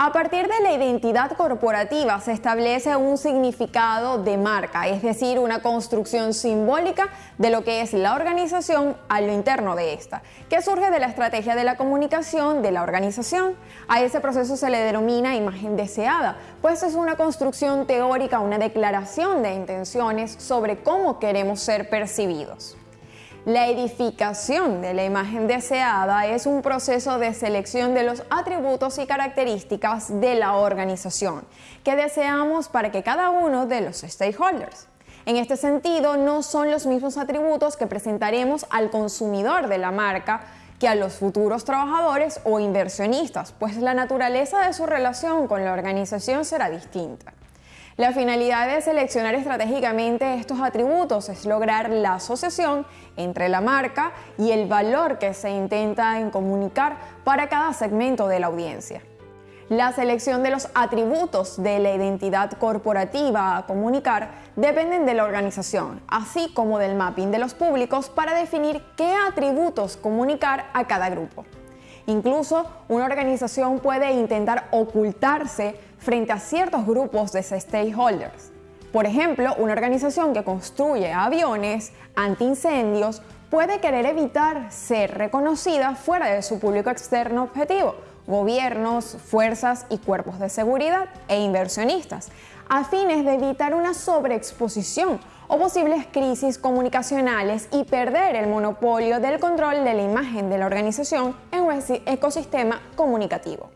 A partir de la identidad corporativa se establece un significado de marca, es decir, una construcción simbólica de lo que es la organización a lo interno de esta, que surge de la estrategia de la comunicación de la organización. A ese proceso se le denomina imagen deseada, pues es una construcción teórica, una declaración de intenciones sobre cómo queremos ser percibidos. La edificación de la imagen deseada es un proceso de selección de los atributos y características de la organización que deseamos para que cada uno de los stakeholders. En este sentido, no son los mismos atributos que presentaremos al consumidor de la marca que a los futuros trabajadores o inversionistas, pues la naturaleza de su relación con la organización será distinta. La finalidad de seleccionar estratégicamente estos atributos es lograr la asociación entre la marca y el valor que se intenta comunicar para cada segmento de la audiencia. La selección de los atributos de la identidad corporativa a comunicar dependen de la organización, así como del mapping de los públicos para definir qué atributos comunicar a cada grupo. Incluso una organización puede intentar ocultarse frente a ciertos grupos de stakeholders. Por ejemplo, una organización que construye aviones antiincendios puede querer evitar ser reconocida fuera de su público externo objetivo, gobiernos, fuerzas y cuerpos de seguridad e inversionistas, a fines de evitar una sobreexposición o posibles crisis comunicacionales y perder el monopolio del control de la imagen de la organización en un ecosistema comunicativo.